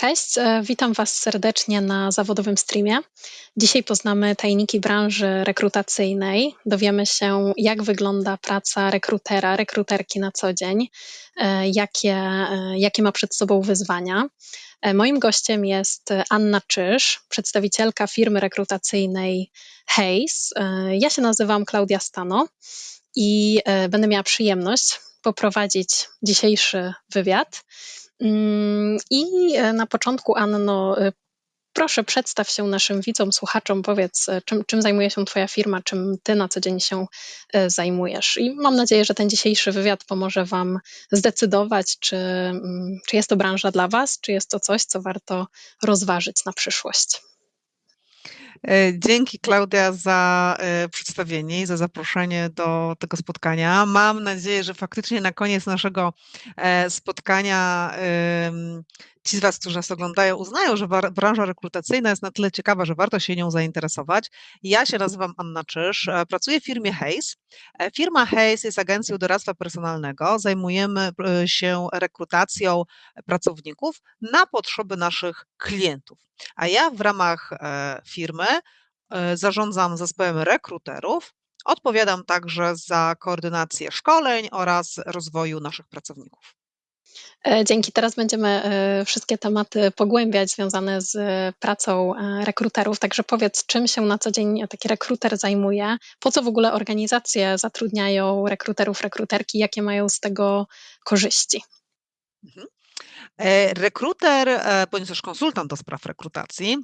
Cześć, e, witam Was serdecznie na zawodowym streamie. Dzisiaj poznamy tajniki branży rekrutacyjnej. Dowiemy się, jak wygląda praca rekrutera, rekruterki na co dzień, e, jakie, e, jakie ma przed sobą wyzwania. Moim gościem jest Anna Czyż, przedstawicielka firmy rekrutacyjnej Hayes. Ja się nazywam Klaudia Stano i będę miała przyjemność poprowadzić dzisiejszy wywiad. Mm, I e, na początku, Anno, e, proszę przedstaw się naszym widzom, słuchaczom, powiedz, e, czym, czym zajmuje się Twoja firma, czym Ty na co dzień się zajmujesz. I mam nadzieję, że ten dzisiejszy wywiad pomoże Wam zdecydować, czy, mm, czy jest to branża dla Was, czy jest to coś, co warto rozważyć na przyszłość. Dzięki Klaudia za przedstawienie i za zaproszenie do tego spotkania. Mam nadzieję, że faktycznie na koniec naszego spotkania ci z Was, którzy nas oglądają, uznają, że branża rekrutacyjna jest na tyle ciekawa, że warto się nią zainteresować. Ja się nazywam Anna Czyż, e, pracuję w firmie Hayes. E, firma Hayes jest agencją doradztwa personalnego. Zajmujemy e, się rekrutacją pracowników na potrzeby naszych klientów. A ja w ramach firmy zarządzam zespołem rekruterów. Odpowiadam także za koordynację szkoleń oraz rozwoju naszych pracowników. E, dzięki. Teraz będziemy e, wszystkie tematy pogłębiać związane z pracą e, rekruterów. Także powiedz, czym się na co dzień taki rekruter zajmuje? Po co w ogóle organizacje zatrudniają rekruterów, rekruterki? Jakie mają z tego korzyści? Mhm. Rekruter, bądź też konsultant do spraw rekrutacji,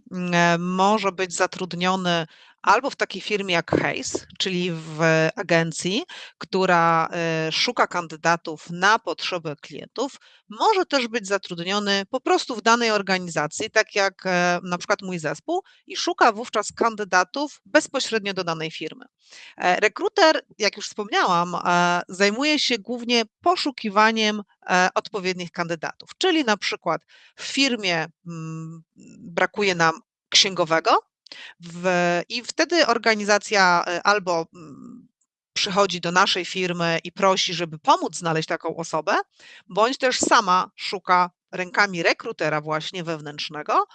może być zatrudniony albo w takiej firmie jak Hayes, czyli w agencji, która e, szuka kandydatów na potrzeby klientów, może też być zatrudniony po prostu w danej organizacji, tak jak e, na przykład mój zespół, i szuka wówczas kandydatów bezpośrednio do danej firmy. E, rekruter, jak już wspomniałam, zajmuje się głównie poszukiwaniem odpowiednich kandydatów, czyli na przykład w firmie mm, brakuje nam księgowego, w, I wtedy organizacja e, albo mm, przychodzi do naszej firmy i prosi, żeby pomóc znaleźć taką osobę, bądź też sama szuka rękami rekrutera właśnie wewnętrznego,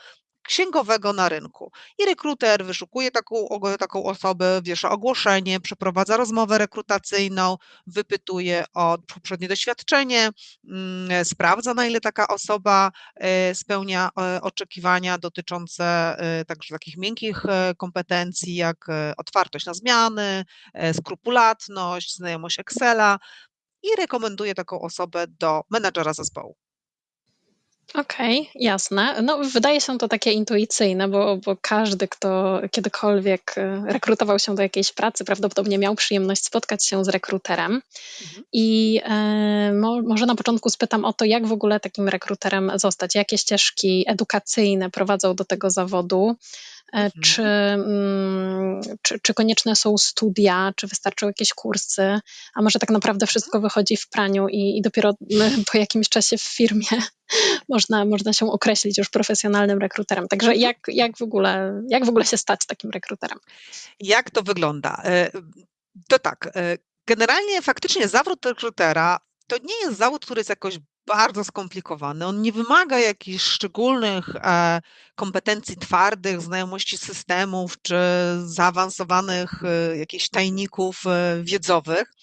księgowego na rynku. I rekruter wyszukuje taką, taką osobę, wiesza ogłoszenie, przeprowadza rozmowę rekrutacyjną, wypytuje o poprzednie doświadczenie, mm, sprawdza na ile taka osoba e, spełnia e, oczekiwania dotyczące e, także takich miękkich kompetencji, jak otwartość na zmiany, skrupulatność, znajomość Excela i rekomenduje taką osobę do menedżera zespołu. Okej, jasne. No, wydaje się to takie intuicyjne, bo, bo każdy, kto kiedykolwiek e, rekrutował się do jakiejś pracy, prawdopodobnie miał przyjemność spotkać się z rekruterem. Mhm. I e, mo, może na początku spytam o to, jak w ogóle takim rekruterem zostać, jakie ścieżki edukacyjne prowadzą do tego zawodu. E, mhm. Czy, mm, czy, czy, konieczne są studia, czy wystarczą jakieś kursy, a może tak naprawdę wszystko mhm. wychodzi w praniu i, i dopiero po jakimś czasie w firmie można, można się określić już profesjonalnym rekruterem. Także jak, jak, w ogóle, jak w ogóle się stać takim rekruterem? Jak to wygląda? E, to tak, e, generalnie faktycznie zawód rekrutera to nie jest zawód, który jest jakoś bardzo skomplikowany. On nie wymaga jakichś szczególnych e, kompetencji twardych, znajomości systemów czy zaawansowanych e, jakichś tajników e, wiedzowych.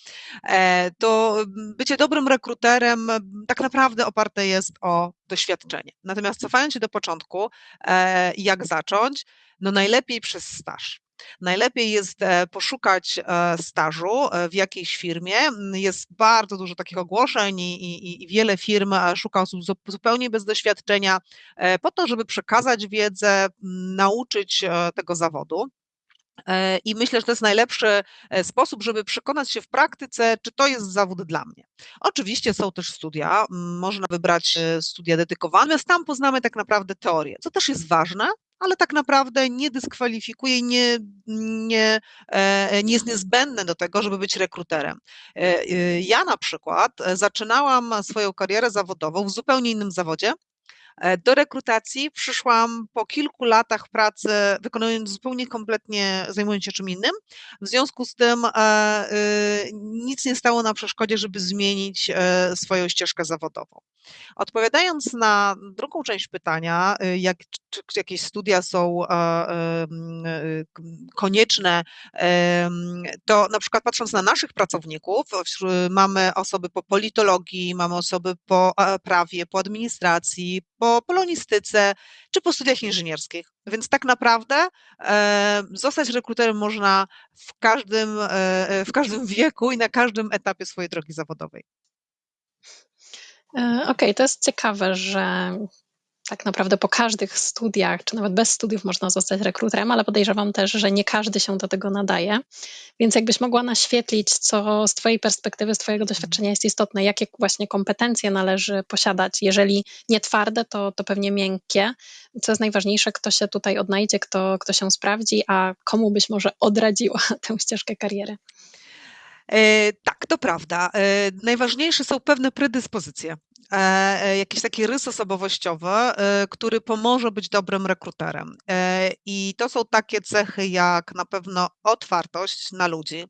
To bycie dobrym rekruterem tak naprawdę oparte jest o doświadczenie. Natomiast cofając się do początku, jak zacząć? No najlepiej przez staż. Najlepiej jest e, poszukać e, stażu e, w jakiejś firmie. Jest bardzo dużo takich ogłoszeń i, i, i wiele firm szuka osób zupełnie bez doświadczenia, po to, żeby przekazać wiedzę, nauczyć tego zawodu. I myślę, że to jest najlepszy sposób, żeby przekonać się w praktyce, czy to jest zawód dla mnie. Oczywiście są też studia, można wybrać studia dedykowane, natomiast tam poznamy tak naprawdę teorię, co też jest ważne, ale tak naprawdę nie dyskwalifikuje nie, nie, e, nie jest niezbędne do tego, żeby być rekruterem. E, e, ja na przykład zaczynałam swoją karierę zawodową w zupełnie innym zawodzie, E, do rekrutacji przyszłam po kilku latach pracy, wykonując zupełnie kompletnie, zajmując się czym innym. W związku z tym e, y, nic nie stało na przeszkodzie, żeby zmienić e, swoją ścieżkę zawodową. Odpowiadając na drugą część pytania, y, jak, czy, czy jakieś studia są y, konieczne, to na przykład patrząc na naszych pracowników, mamy osoby po politologii, mamy osoby po prawie, po administracji, po polonistyce czy po studiach inżynierskich. Więc tak naprawdę e, zostać rekruterem można w każdym, e, w każdym wieku i na każdym etapie swojej drogi zawodowej. E, okej, okay, to jest ciekawe, że tak naprawdę po każdych studiach, czy nawet bez studiów można zostać rekruterem, ale podejrzewam też, że nie każdy się do tego nadaje. Więc jakbyś mogła naświetlić, co z Twojej perspektywy, z Twojego doświadczenia jest istotne, jakie właśnie kompetencje należy posiadać, jeżeli nie twarde, to, to pewnie miękkie. Co jest najważniejsze, kto się tutaj odnajdzie, kto, kto się sprawdzi, a komu byś może odradziła tę ścieżkę kariery? E, tak, to prawda. E, najważniejsze są pewne predyspozycje. E, jakiś taki rys osobowościowy, który pomoże być dobrym rekruterem. I to są takie cechy jak na pewno otwartość na ludzi.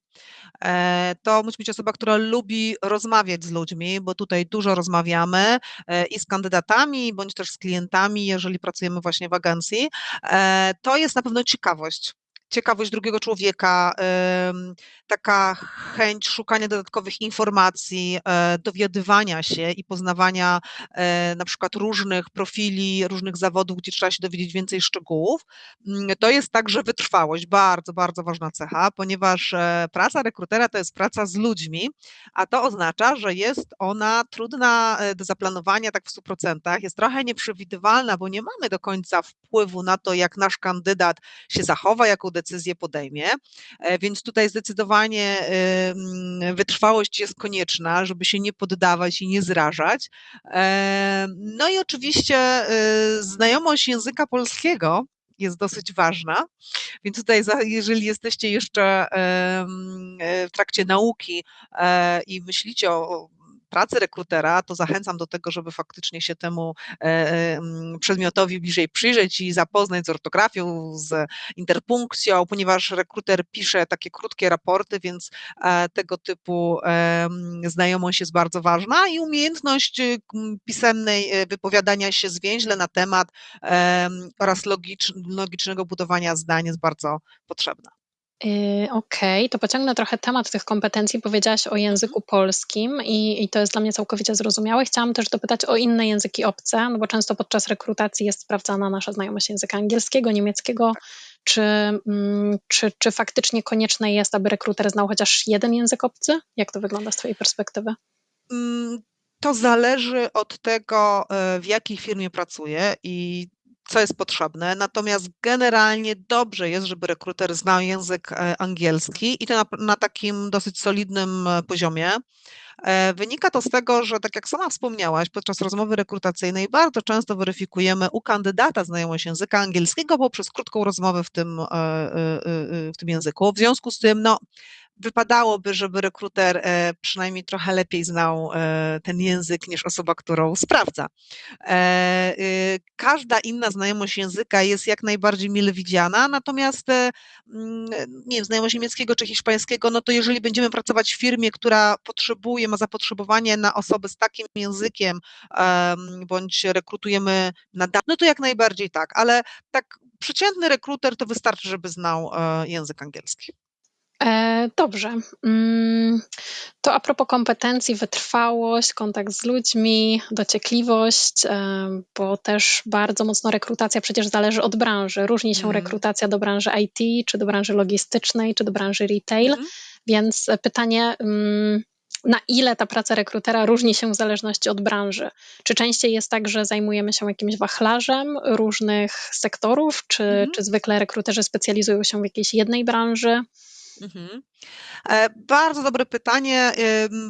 To musi być osoba, która lubi rozmawiać z ludźmi, bo tutaj dużo rozmawiamy i z kandydatami, bądź też z klientami, jeżeli pracujemy właśnie w agencji. To jest na pewno ciekawość ciekawość drugiego człowieka, taka chęć szukania dodatkowych informacji, e, dowiadywania się i poznawania e, na przykład różnych profili, różnych zawodów, gdzie trzeba się dowiedzieć więcej szczegółów. Mm, to jest także wytrwałość, bardzo, bardzo ważna cecha, ponieważ e, praca rekrutera to jest praca z ludźmi, a to oznacza, że jest ona trudna do zaplanowania tak w 100%, jest trochę nieprzewidywalna, bo nie mamy do końca wpływu na to, jak nasz kandydat się zachowa, jaką decyzję podejmie. E, więc tutaj zdecydowanie wytrwałość jest konieczna, żeby się nie poddawać i nie zrażać. E, no i oczywiście e, znajomość języka polskiego jest dosyć ważna. Więc tutaj, jeżeli jesteście jeszcze w trakcie nauki i myślicie o pracy rekrutera, to zachęcam do tego, żeby faktycznie się temu e, e, przedmiotowi bliżej przyjrzeć i zapoznać z ortografią, z interpunkcją, ponieważ rekruter pisze takie krótkie raporty, więc e, tego typu znajomość jest bardzo ważna i umiejętność pisemnej wypowiadania się zwięźle na temat oraz logicznego budowania zdań jest bardzo potrzebna. Yy, okej, to pociągnę trochę temat tych kompetencji. Powiedziałaś o języku polskim i, i to jest dla mnie całkowicie zrozumiałe. Chciałam też dopytać o inne języki obce, no bo często podczas rekrutacji jest sprawdzana nasza znajomość języka angielskiego, niemieckiego. Czy, mm, czy, czy faktycznie konieczne jest, aby rekruter znał chociaż jeden język obcy? Jak to wygląda z Twojej perspektywy? Mm, to zależy od tego, e, w jakiej firmie pracuję i co jest potrzebne. Natomiast generalnie dobrze jest, żeby rekruter znał język e, angielski i to na, na takim dosyć solidnym e, poziomie. E, wynika to z tego, że tak jak sama wspomniałaś, podczas rozmowy rekrutacyjnej bardzo często weryfikujemy u kandydata znajomość języka angielskiego poprzez krótką rozmowę w tym, w tym języku. W związku z tym, no, wypadałoby, żeby rekruter e, przynajmniej trochę lepiej znał e, ten język niż osoba, którą sprawdza. E, y, każda inna znajomość języka jest jak najbardziej mile widziana, natomiast mm, nie wiem, znajomość niemieckiego czy hiszpańskiego, no to jeżeli będziemy pracować w firmie, która potrzebuje, ma zapotrzebowanie na osoby z takim językiem, bądź rekrutujemy na no to jak najbardziej tak, ale tak przeciętny rekruter to wystarczy, żeby znał język angielski. E, dobrze. Mm, to a propos kompetencji, wytrwałość, kontakt z ludźmi, dociekliwość, e, bo też bardzo mocno rekrutacja przecież zależy od branży. Różni się mm. rekrutacja do branży IT, czy do branży logistycznej, czy do branży retail. Mm. Więc pytanie, mm, na ile ta praca rekrutera różni się w zależności od branży? Czy częściej jest tak, że zajmujemy się jakimś wachlarzem różnych sektorów, czy, mm. czy zwykle rekruterzy specjalizują się w jakiejś jednej branży? Mhm. E, bardzo dobre pytanie,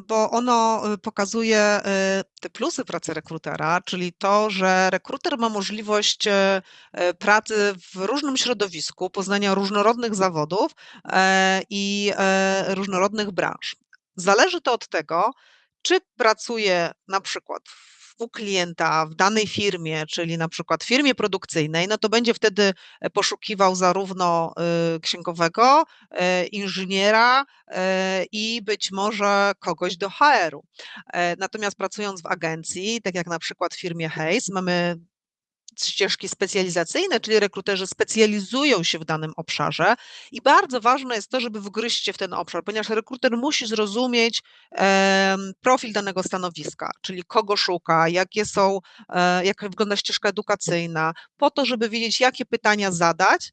bo ono y, pokazuje y, te plusy pracy rekrutera, czyli to, że rekruter ma możliwość e, e, pracy w różnym środowisku, poznania różnorodnych zawodów i różnorodnych branż. Zależy to od tego, czy pracuje na przykład w u klienta w danej firmie, czyli na przykład firmie produkcyjnej, no to będzie wtedy poszukiwał zarówno księgowego, inżyniera i być może kogoś do HR-u. Natomiast pracując w agencji, tak jak na przykład w firmie Hayes, mamy ścieżki specjalizacyjne, czyli rekruterzy specjalizują się w danym obszarze i bardzo ważne jest to, żeby wgryźć się w ten obszar, ponieważ rekruter musi zrozumieć profil danego stanowiska, czyli kogo szuka, jakie są, e, jak wygląda ścieżka edukacyjna, po to, żeby wiedzieć, jakie pytania zadać,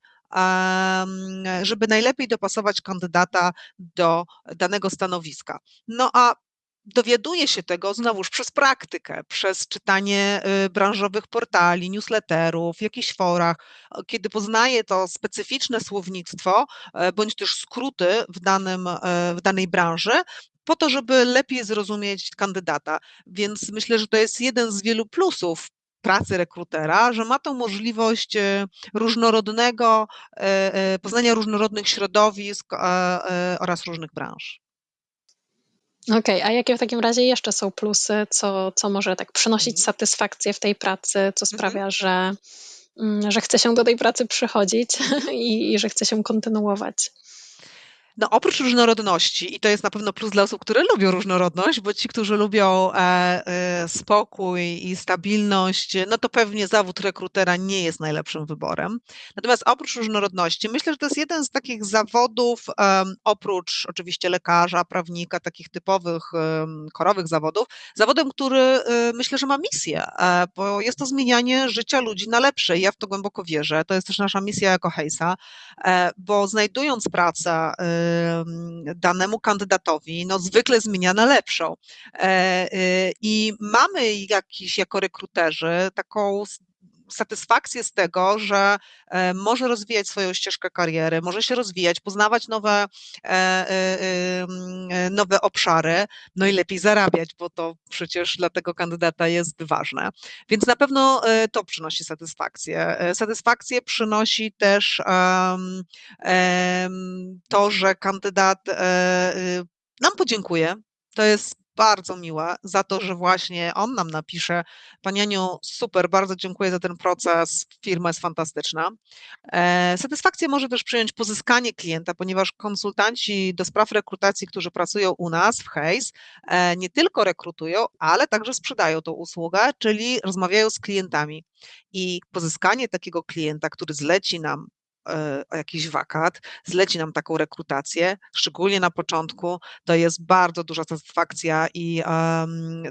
żeby najlepiej dopasować kandydata do danego stanowiska. No a dowiaduje się tego znowuż przez praktykę, przez czytanie y, branżowych portali, newsletterów, jakichś forach, kiedy poznaje to specyficzne słownictwo e, bądź też skróty w, danym, e, w danej branży, po to, żeby lepiej zrozumieć kandydata. Więc myślę, że to jest jeden z wielu plusów pracy rekrutera, że ma tą możliwość e, różnorodnego, poznania różnorodnych środowisk oraz różnych branż. Okej, a jakie w takim razie jeszcze są plusy, co co może tak przynosić Mhm. satysfakcję w tej pracy, co Mhm. sprawia, że, mm, że chce się do tej pracy przychodzić i i że chce się kontynuować? No, oprócz różnorodności, i to jest na pewno plus dla osób, które lubią różnorodność, bo ci, którzy lubią e, e, spokój i stabilność, no to pewnie zawód rekrutera nie jest najlepszym wyborem. Natomiast oprócz różnorodności, myślę, że to jest jeden z takich zawodów, oprócz oczywiście lekarza, prawnika, takich typowych, korowych zawodów, zawodem, który e, myślę, że ma misję, bo jest to zmienianie życia ludzi na lepsze. Ja w to głęboko wierzę. To jest też nasza misja jako Hejsa, bo znajdując pracę, danemu kandydatowi, no zwykle zmienia na lepszą. E, y, I mamy jakiś jako rekruterzy taką satysfakcję z tego, że e, może rozwijać swoją ścieżkę kariery, może się rozwijać, poznawać nowe, e, nowe obszary, no i lepiej zarabiać, bo to przecież dla tego kandydata jest ważne. Więc na pewno to przynosi satysfakcję. Satysfakcję przynosi też to, że kandydat y, nam podziękuje. To jest bardzo miłe za to, że właśnie on nam napisze: Pani Aniu, super, bardzo dziękuję za ten proces, firma jest fantastyczna. E, satysfakcję może też przyjąć pozyskanie klienta, ponieważ konsultanci do spraw rekrutacji, którzy pracują u nas w Hayes, e, nie tylko rekrutują, ale także sprzedają tą usługę, czyli rozmawiają z klientami. I pozyskanie takiego klienta, który zleci nam E, o jakiś wakat, zleci nam taką rekrutację, szczególnie na początku, to jest bardzo duża satysfakcja i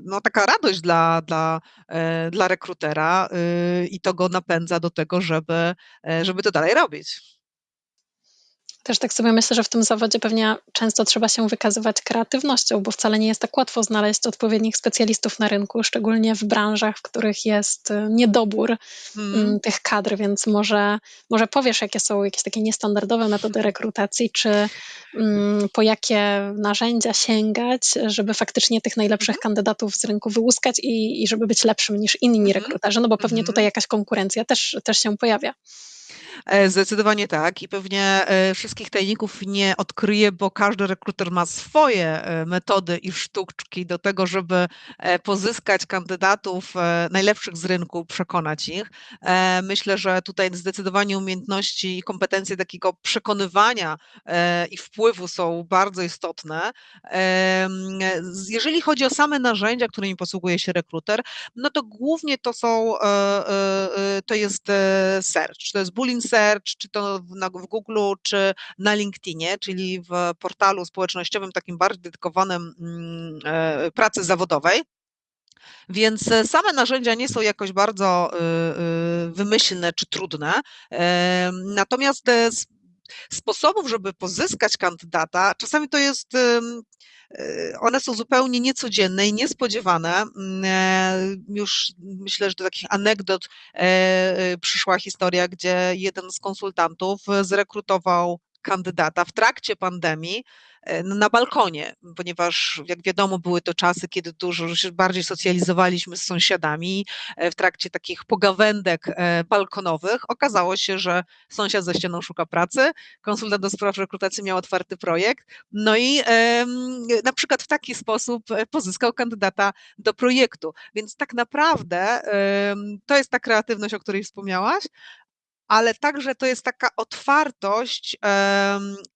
no, taka radość dla, dla, e, dla rekrutera y, i to go napędza do tego, żeby, e, żeby to dalej robić. Też tak sobie myślę, że w tym zawodzie pewnie często trzeba się wykazywać kreatywnością, bo wcale nie jest tak łatwo znaleźć odpowiednich specjalistów na rynku, szczególnie w branżach, w których jest y, niedobór mm. tych kadr, więc może, może powiesz, jakie są jakieś takie niestandardowe metody rekrutacji, czy mm, po jakie narzędzia sięgać, żeby faktycznie tych najlepszych mhm. kandydatów z rynku wyłuskać i, i żeby być lepszym niż inni mhm. rekruterzy, no bo pewnie mhm. tutaj jakaś konkurencja też, też się pojawia. E, zdecydowanie tak i pewnie e, wszystkich tajników nie odkryję, bo każdy rekruter ma swoje e, metody i sztuczki do tego, żeby pozyskać kandydatów najlepszych z rynku, przekonać ich. Myślę, że tutaj zdecydowanie umiejętności i kompetencje takiego przekonywania i wpływu są bardzo istotne. Jeżeli chodzi o same narzędzia, którymi posługuje się rekruter, no to głównie to są, to jest search, to jest Boolean Search, czy to w, na, w Google, czy na LinkedInie, czyli w portalu społecznościowym takim bardziej dedykowanym mm, e, pracy zawodowej. Więc e, same narzędzia nie są jakoś bardzo y, y, wymyślne czy trudne. Natomiast sposobów, żeby pozyskać kandydata, czasami to jest one są zupełnie niecodzienne i niespodziewane. Mm, e, już myślę, że do takich anegdot e, e, przyszła historia, gdzie jeden z konsultantów zrekrutował kandydata w trakcie pandemii na balkonie, ponieważ jak wiadomo, były to czasy, kiedy dużo się bardziej socjalizowaliśmy z sąsiadami. W trakcie takich pogawędek balkonowych okazało się, że sąsiad za ścianą szuka pracy, konsultant do spraw rekrutacji miał otwarty projekt, no i na przykład w taki sposób pozyskał kandydata do projektu. Więc tak naprawdę to jest ta kreatywność, o której wspomniałaś, ale także to jest taka otwartość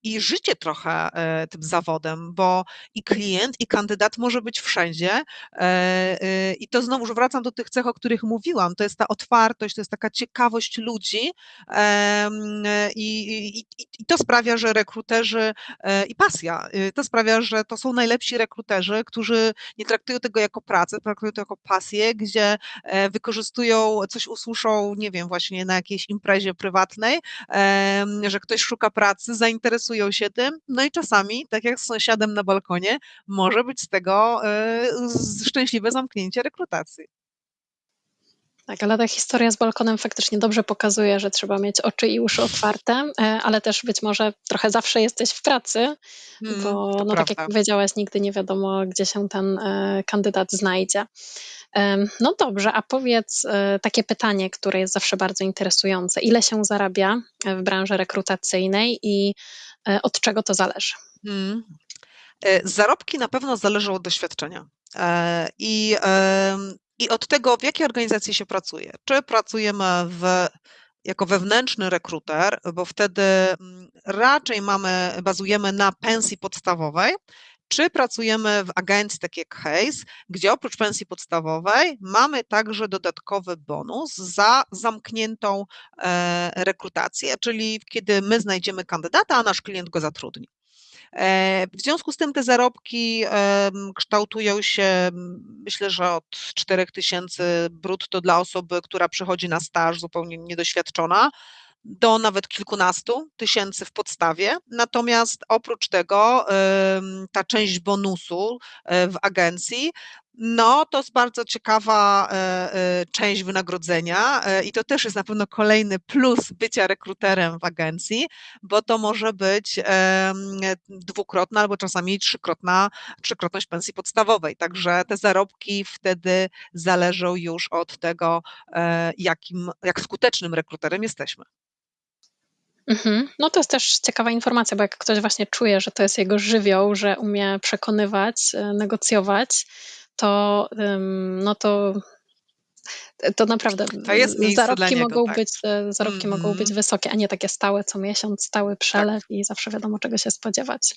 i życie trochę e, tym zawodem, bo i klient, i kandydat może być wszędzie. E, e, I to znowu wracam do tych cech, o których mówiłam. To jest ta otwartość, to jest taka ciekawość ludzi i, i, i to sprawia, że rekruterzy i pasja, y, to sprawia, że to są najlepsi rekruterzy, którzy nie traktują tego jako pracę, traktują to jako pasję, gdzie wykorzystują, coś usłyszą, nie wiem, właśnie na jakiejś imprezie imprezie prywatnej, że ktoś szuka pracy, zainteresują się tym, no i czasami, tak jak z sąsiadem na balkonie, może być z tego e, szczęśliwe zamknięcie rekrutacji. Tak, ale ta historia z balkonem faktycznie dobrze pokazuje, że trzeba mieć oczy i uszy otwarte, e, ale też być może trochę zawsze jesteś w pracy, mm, bo no, tak jak powiedziałaś, nigdy nie wiadomo, gdzie się ten e, kandydat znajdzie. No dobrze, a powiedz e, takie pytanie, które jest zawsze bardzo interesujące. Ile się zarabia w branży rekrutacyjnej i e, od czego to zależy? Hmm. Zarobki na pewno zależą od doświadczenia. I, I od tego, w jakiej organizacji się pracuje. Czy pracujemy w jako wewnętrzny rekruter, bo wtedy mm, raczej mamy, bazujemy na pensji podstawowej, czy pracujemy w agencji takiej jak Hayes, gdzie oprócz pensji podstawowej mamy także dodatkowy bonus za zamkniętą e, rekrutację, czyli kiedy my znajdziemy kandydata, a nasz klient go zatrudni. E, w związku z tym te zarobki kształtują się, myślę, że od 4000 brutto dla osoby, która przychodzi na staż zupełnie niedoświadczona, do nawet kilkunastu tysięcy w podstawie. Natomiast oprócz tego ta część bonusu e, w agencji no, to jest bardzo ciekawa e, e, część wynagrodzenia i to też jest na pewno kolejny plus bycia rekruterem w agencji, bo to może być dwukrotna albo czasami trzykrotna, trzykrotność pensji podstawowej. Także te zarobki wtedy zależą już od tego, jakim, jak skutecznym rekruterem jesteśmy. Mhm. No to jest też ciekawa informacja, bo jak ktoś właśnie czuje, że to jest jego żywioł, że umie przekonywać, e, negocjować, to, no to to naprawdę to zarobki niego, mogą tak. być e, zarobki mm -hmm. mogą być wysokie, a nie takie stałe co miesiąc, stały przelew tak. i zawsze wiadomo czego się spodziewać.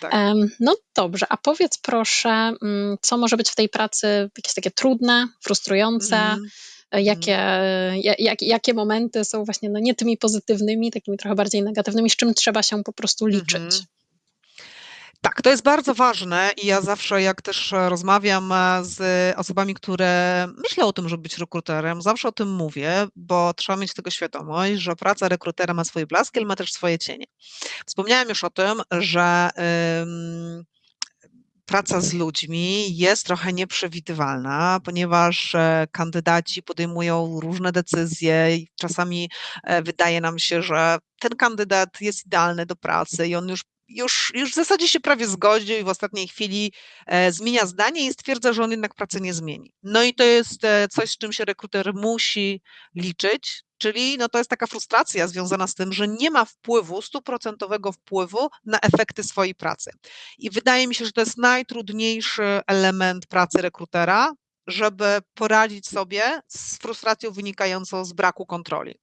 Tak. No dobrze, a powiedz proszę, mm, co może być w tej pracy jakieś takie trudne, frustrujące? Mm -hmm jakie, mhm. jak, jakie momenty są właśnie no, nie tymi pozytywnymi, takimi trochę bardziej negatywnymi, z czym trzeba się po prostu liczyć. Mhm. Tak, to jest bardzo ważne i ja zawsze, jak też rozmawiam z osobami, które myślą o tym, żeby być rekruterem, zawsze o tym mówię, bo trzeba mieć tego świadomość, że praca rekrutera ma swoje blaski, ale ma też swoje cienie. Wspomniałam już o tym, że praca z ludźmi jest trochę nieprzewidywalna, ponieważ e, kandydaci podejmują różne decyzje i czasami e, wydaje nam się, że ten kandydat jest idealny do pracy i on już już, już w zasadzie się prawie zgodził i w ostatniej chwili e, zmienia zdanie i stwierdza, że on jednak pracy nie zmieni. No i to jest e, coś, z czym się rekruter musi liczyć, czyli no to jest taka frustracja związana z tym, że nie ma wpływu, stuprocentowego wpływu na efekty swojej pracy. I wydaje mi się, że to jest najtrudniejszy element pracy rekrutera, żeby poradzić sobie z frustracją wynikającą z braku kontroli.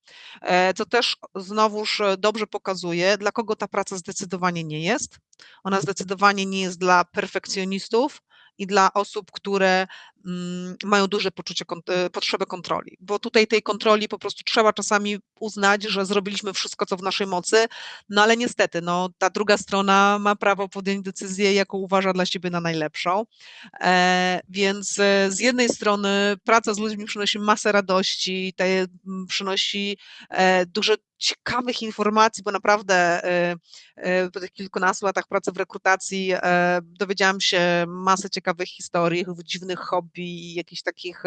E, co też znowuż dobrze pokazuje, dla kogo ta praca zdecydowanie nie jest. Ona zdecydowanie nie jest dla perfekcjonistów, i dla osób, które mm, mają duże poczucie, e, potrzeby kontroli, bo tutaj tej kontroli po prostu trzeba czasami uznać, że zrobiliśmy wszystko, co w naszej mocy, no ale niestety, no, ta druga strona ma prawo podjąć decyzję, jaką uważa dla siebie na najlepszą, e, więc e, z jednej strony praca z ludźmi przynosi masę radości, te, przynosi e, duże ciekawych informacji, bo naprawdę po tych kilkunastu latach pracy w rekrutacji dowiedziałam się masę ciekawych historii, dziwnych hobby, jakichś takich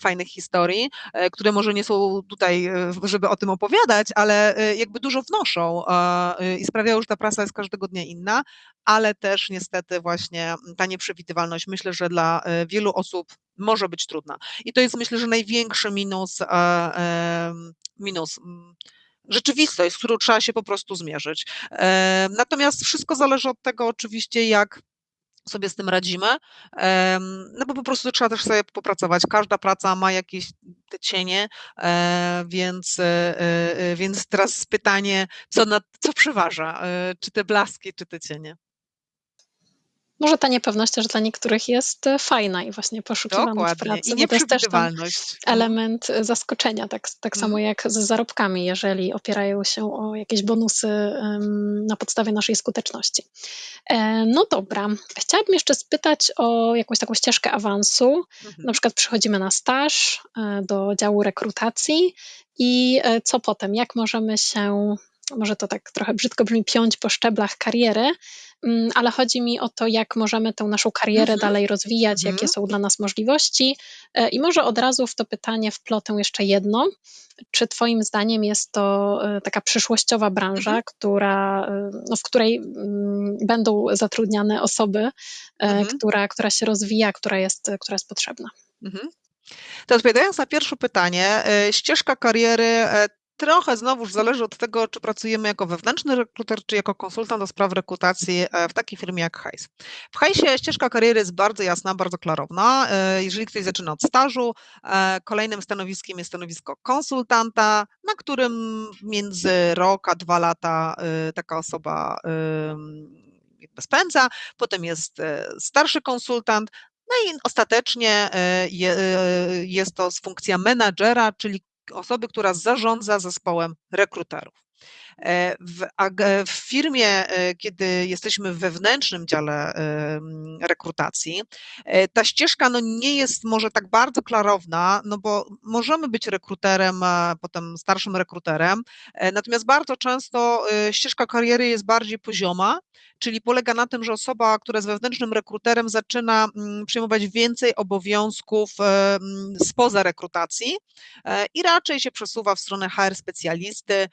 fajnych historii, które może nie są tutaj, żeby o tym opowiadać, ale jakby dużo wnoszą i sprawiają, że ta praca jest każdego dnia inna, ale też niestety właśnie ta nieprzewidywalność. Myślę, że dla wielu osób może być trudna. I to jest myślę, że największy minus, minus rzeczywistość, z którą trzeba się po prostu zmierzyć. Natomiast wszystko zależy od tego oczywiście, jak sobie z tym radzimy, no bo po prostu trzeba też sobie popracować. Każda praca ma jakieś te cienie, e, więc, e, e, więc teraz pytanie, co, na, co przeważa, czy te blaski, czy te cienie? Może ta niepewność też dla niektórych jest e, fajna i właśnie poszukiwana w pracy, I bo to jest też element e, zaskoczenia, tak, tak samo Mhm. jak z zarobkami, jeżeli opierają się o jakieś bonusy na podstawie naszej skuteczności. E, no dobra, chciałabym jeszcze spytać o jakąś taką ścieżkę awansu. Na Mhm. przykład przychodzimy na staż do działu rekrutacji i co potem? Jak możemy się może to tak trochę brzydko brzmi, piąć po szczeblach kariery, mm, ale chodzi mi o to, jak możemy tę naszą karierę Mhm. dalej rozwijać, Mhm. jakie są dla nas możliwości. E, I może od razu w to pytanie wplotę jeszcze jedno. Czy Twoim zdaniem jest to e, taka przyszłościowa branża, Mhm. która, e, no, w której mm, będą zatrudniane osoby, Mhm. która, która się rozwija, która jest, która jest potrzebna? Mhm. To odpowiadając na pierwsze pytanie, ścieżka kariery Trochę znowuż zależy od tego, czy pracujemy jako wewnętrzny rekruter, czy jako konsultant do spraw rekrutacji e, w takiej firmie jak Hejs. W Hejsie ścieżka kariery jest bardzo jasna, bardzo klarowna. E, jeżeli ktoś zaczyna od stażu, e, kolejnym stanowiskiem jest stanowisko konsultanta, na którym między rok a dwa lata taka osoba spędza. Potem jest starszy konsultant, no i ostatecznie jest to funkcja menadżera, czyli osoby, która zarządza zespołem rekruterów. E, w, w, firmie, e, kiedy jesteśmy w wewnętrznym dziale rekrutacji, e, ta ścieżka no nie jest może tak bardzo klarowna, no bo możemy być rekruterem, potem starszym rekruterem, natomiast bardzo często ścieżka kariery jest bardziej pozioma, czyli polega na tym, że osoba, która jest wewnętrznym rekruterem, zaczyna mm, przyjmować więcej obowiązków spoza rekrutacji i raczej się przesuwa w stronę HR specjalisty,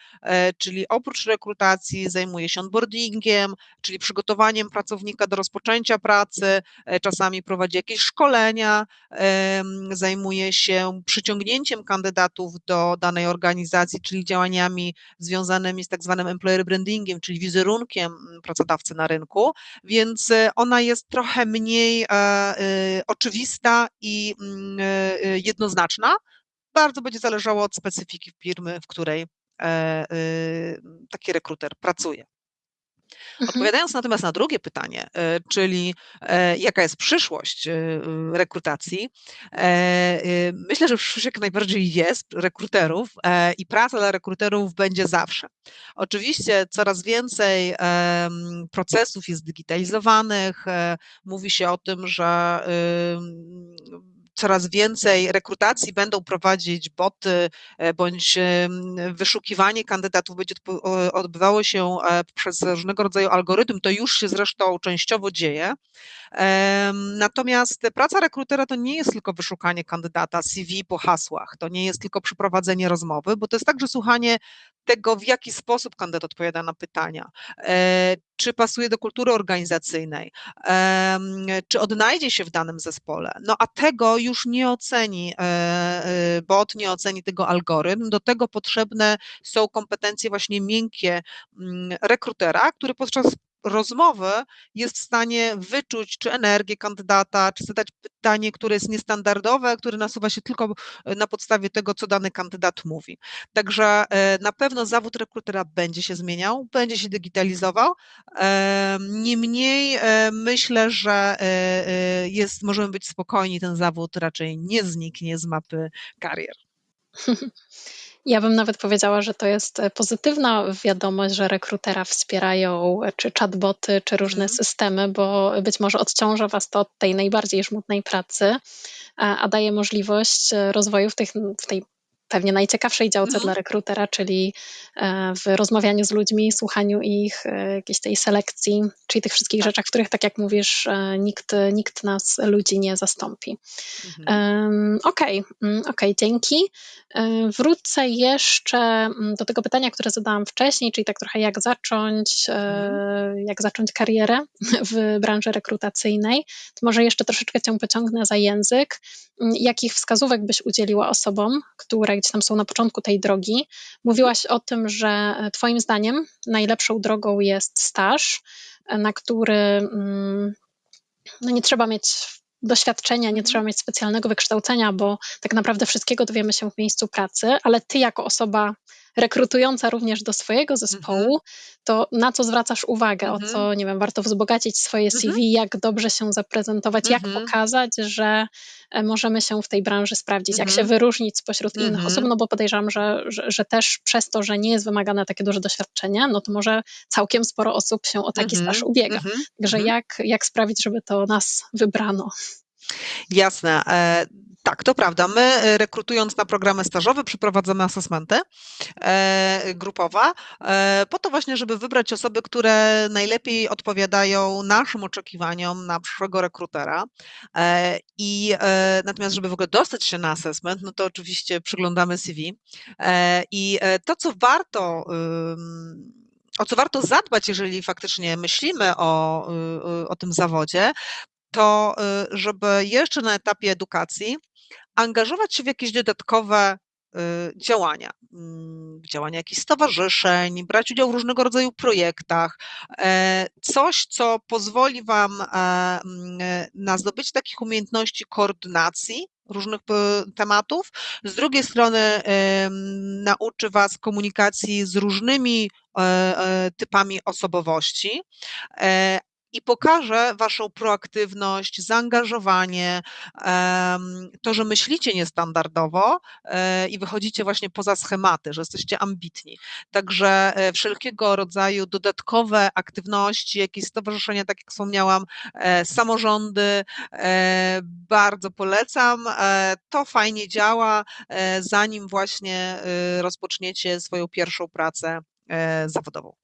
czyli oprócz rekrutacji zajmuje się onboardingiem, czyli przygotowaniem pracownika do rozpoczęcia pracy, e, czasami prowadzi jakieś szkolenia, zajmuje się przyciągnięciem kandydatów do danej organizacji, czyli działaniami związanymi z tak zwanym employer brandingiem, czyli wizerunkiem mm, pracodawcy na rynku, więc e, ona jest trochę mniej e, oczywista i mm, jednoznaczna. Bardzo będzie zależało od specyfiki firmy, w której taki rekruter pracuje. Mhm. Odpowiadając natomiast na drugie pytanie, e, czyli e, jaka jest przyszłość rekrutacji, myślę, że przyszłość jak najbardziej jest rekruterów i praca dla rekruterów będzie zawsze. Oczywiście coraz więcej procesów jest digitalizowanych, mówi się o tym, że coraz więcej rekrutacji będą prowadzić boty, e, bądź wyszukiwanie kandydatów będzie odbywało się e, przez różnego rodzaju algorytm, to już się zresztą częściowo dzieje. Natomiast praca rekrutera to nie jest tylko wyszukanie kandydata CV po hasłach, to nie jest tylko przeprowadzenie rozmowy, bo to jest także słuchanie tego, w jaki sposób kandydat odpowiada na pytania, e, czy pasuje do kultury organizacyjnej, czy odnajdzie się w danym zespole. No a tego już nie oceni e, e, bot, nie oceni tego algorytm. Do tego potrzebne są kompetencje właśnie miękkie mm, rekrutera, który podczas rozmowy jest w stanie wyczuć, czy energię kandydata, czy zadać pytanie, które jest niestandardowe, które nasuwa się tylko e, na podstawie tego, co dany kandydat mówi. Także e, na pewno zawód rekrutera będzie się zmieniał, będzie się digitalizował. Niemniej e, myślę, że jest, możemy być spokojni, ten zawód raczej nie zniknie z mapy karier. Ja bym nawet powiedziała, że to jest e, pozytywna wiadomość, że rekrutera wspierają e, czy chatboty, czy różne mhm. systemy, bo być może odciąża Was to od tej najbardziej żmudnej pracy, a, a daje możliwość e, rozwoju w, tych, w tej pewnie najciekawszej działce Mhm. dla rekrutera, czyli e, w rozmawianiu z ludźmi, słuchaniu ich, e, jakiejś tej selekcji, czyli tych wszystkich Tak. rzeczach, których, tak jak mówisz, e, nikt, nikt nas, ludzi, nie zastąpi. Mhm. Okej, okay, mm, okay, dzięki. Wrócę jeszcze mm, do tego pytania, które zadałam wcześniej, czyli tak trochę jak zacząć, mhm. jak zacząć karierę w branży rekrutacyjnej. To może jeszcze troszeczkę cię pociągnę za język. Mm, jakich wskazówek byś udzieliła osobom, które gdzieś tam są na początku tej drogi? Mówiłaś o tym, że e, Twoim zdaniem najlepszą drogą jest staż, e, na który mm, no nie trzeba mieć doświadczenia, nie trzeba mieć specjalnego wykształcenia, bo tak naprawdę wszystkiego dowiemy się w miejscu pracy, ale ty jako osoba rekrutująca również do swojego zespołu, mhm. to na co zwracasz uwagę, o co, mhm. nie wiem, warto wzbogacić swoje CV, mhm. jak dobrze się zaprezentować, jak pokazać, że e, możemy się w tej branży sprawdzić, jak się wyróżnić spośród innych osób, no bo podejrzewam, że, że, że, też przez to, że nie jest wymagane takie duże doświadczenie, no to może całkiem sporo osób się o taki staż ubiega. Także jak, jak sprawić, żeby to nas wybrano? Jasne. Tak, to prawda. My e, rekrutując na programy stażowe przeprowadzamy asesmenty e, grupowe e, po to właśnie, żeby wybrać osoby, które najlepiej odpowiadają naszym oczekiwaniom na przyszłego rekrutera. I natomiast, żeby w ogóle dostać się na asesment, no to oczywiście przyglądamy CV. I to, co warto o co warto zadbać, jeżeli faktycznie myślimy o, o tym zawodzie, to y, żeby jeszcze na etapie edukacji angażować się w jakieś dodatkowe y, działania, mm, działania jakichś stowarzyszeń, brać udział w różnego rodzaju projektach, e, coś, co pozwoli Wam e, mm, na zdobycie takich umiejętności koordynacji różnych tematów. Z drugiej strony nauczy Was komunikacji z różnymi e, typami osobowości, i pokaże Waszą proaktywność, zaangażowanie, to, że myślicie niestandardowo e, i wychodzicie właśnie poza schematy, że jesteście ambitni. Także e, wszelkiego rodzaju dodatkowe aktywności, jakieś stowarzyszenia, tak jak wspomniałam, e, samorządy, bardzo polecam. To fajnie działa, zanim właśnie rozpoczniecie swoją pierwszą pracę zawodową.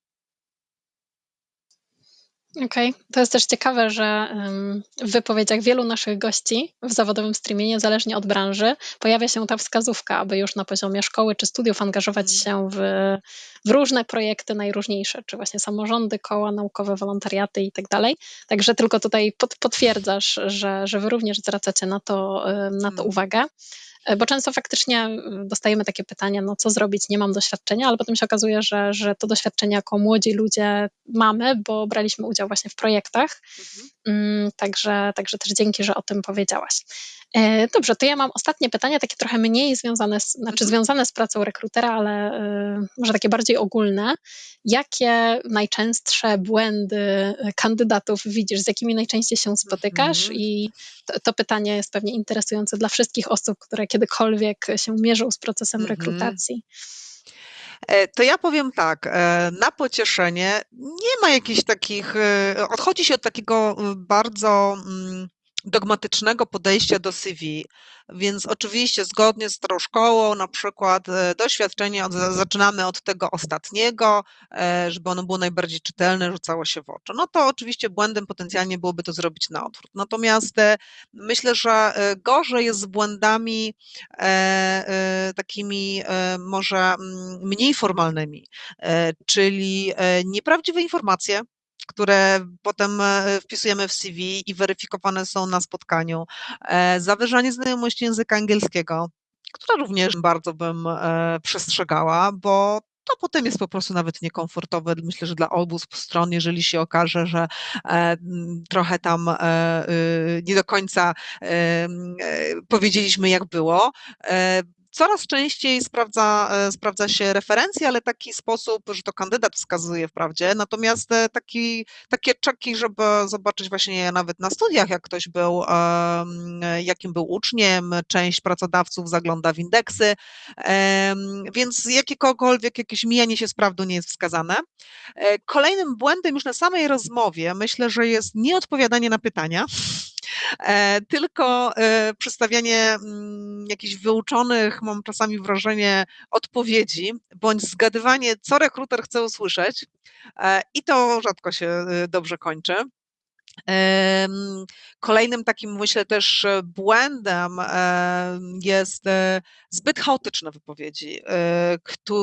Okej, to jest też ciekawe, że w wypowiedziach wielu naszych gości w zawodowym streamie, niezależnie od branży, pojawia się ta wskazówka, aby już na poziomie szkoły czy studiów angażować mm. się w, w różne projekty najróżniejsze, czy właśnie samorządy, koła naukowe, wolontariaty i tak dalej. Także tylko tutaj pod, potwierdzasz, że, że wy również zwracacie na to, na to mm. uwagę. E, bo często faktycznie e, dostajemy takie pytania, no co zrobić, nie mam doświadczenia, ale potem się okazuje, że, że to doświadczenie jako młodzi ludzie mamy, bo braliśmy udział właśnie w projektach. Mhm. Mm, także, także też dzięki, że o tym powiedziałaś. E, dobrze, to ja mam ostatnie pytanie, takie trochę mniej związane z, znaczy mhm. związane z pracą rekrutera, ale y, może takie bardziej ogólne. Jakie najczęstsze błędy kandydatów widzisz, z jakimi najczęściej się spotykasz? Mhm. I to, to, pytanie jest pewnie interesujące dla wszystkich osób, które kiedykolwiek się mierzą z procesem mhm. rekrutacji. E, to ja powiem tak, na pocieszenie nie ma jakichś takich, odchodzi się od takiego bardzo mm, dogmatycznego podejścia do CV. Więc oczywiście zgodnie z tą szkołą, na przykład e, doświadczenie, od, zaczynamy od tego ostatniego, e, żeby ono było najbardziej czytelne, rzucało się w oczy. No to oczywiście błędem potencjalnie byłoby to zrobić na odwrót. Natomiast e, myślę, że gorzej jest z błędami takimi może mm, mniej formalnymi, czyli nieprawdziwe informacje, które potem e, wpisujemy w CV i weryfikowane są na spotkaniu. E, zawyżanie znajomości języka angielskiego, które również bardzo bym e, przestrzegała, bo to potem jest po prostu nawet niekomfortowe. Myślę, że dla obu stron, jeżeli się okaże, że trochę tam y, nie do końca powiedzieliśmy, jak było, Coraz częściej sprawdza, e, sprawdza się referencje, ale taki sposób, że to kandydat wskazuje wprawdzie, natomiast e, taki, takie czeki, żeby zobaczyć właśnie nawet na studiach, jak ktoś był, jakim był uczniem, część pracodawców zagląda w indeksy, więc jakiekolwiek jakieś mijanie się z prawdą nie jest wskazane. E, kolejnym błędem już na samej rozmowie myślę, że jest nieodpowiadanie na pytania. E, tylko e, przedstawianie mm, jakichś wyuczonych, mam czasami wrażenie, odpowiedzi, bądź zgadywanie, co rekruter chce usłyszeć e, i to rzadko się dobrze kończy. Kolejnym takim, myślę, też e, błędem jest e, zbyt chaotyczne wypowiedzi, e,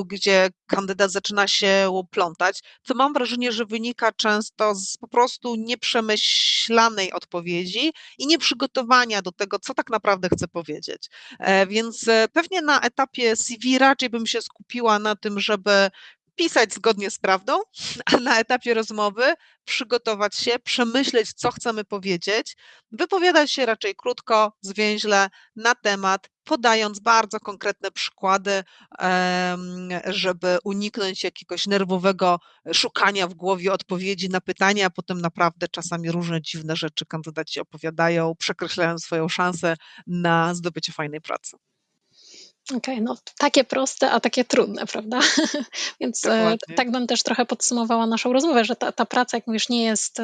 gdzie kandydat zaczyna się plątać, co mam wrażenie, że wynika często z po prostu nieprzemyślanej odpowiedzi i nieprzygotowania do tego, co tak naprawdę chce powiedzieć. Więc pewnie na etapie CV raczej bym się skupiła na tym, żeby pisać zgodnie z prawdą, a na etapie rozmowy przygotować się, przemyśleć, co chcemy powiedzieć, wypowiadać się raczej krótko, zwięźle na temat, podając bardzo konkretne przykłady, żeby uniknąć jakiegoś nerwowego szukania w głowie odpowiedzi na pytania, a potem naprawdę czasami różne dziwne rzeczy kandydaci opowiadają, przekreślają swoją szansę na zdobycie fajnej pracy. Okej, no takie proste, a takie trudne, prawda? Więc e, tak bym też trochę podsumowała naszą rozmowę, że ta, ta praca, jak mówisz, nie jest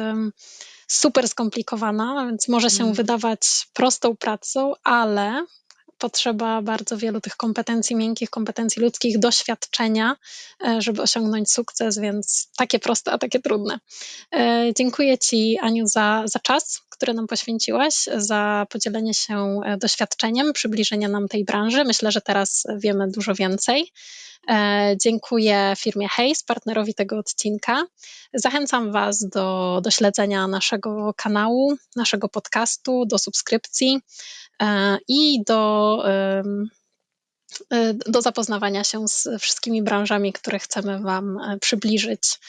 super skomplikowana, więc może się mm. wydawać prostą pracą, ale potrzeba bardzo wielu tych kompetencji miękkich, kompetencji ludzkich, doświadczenia, e, żeby osiągnąć sukces, więc takie proste, a takie trudne. E, dziękuję Ci, Aniu, za, za czas, który nam poświęciłaś, za podzielenie się e, doświadczeniem, przybliżenie nam tej branży. Myślę, że teraz wiemy dużo więcej. Dziękuję firmie Hayes, partnerowi tego odcinka. Zachęcam Was do, do śledzenia naszego kanału, naszego podcastu, do subskrypcji. E, i do, e, do zapoznawania się z wszystkimi branżami, które chcemy Wam e, przybliżyć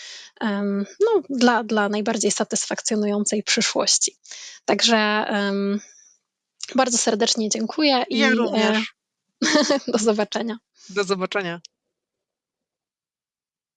no, dla, dla najbardziej satysfakcjonującej przyszłości. Także bardzo serdecznie dziękuję i ja również. do zobaczenia. Do zobaczenia.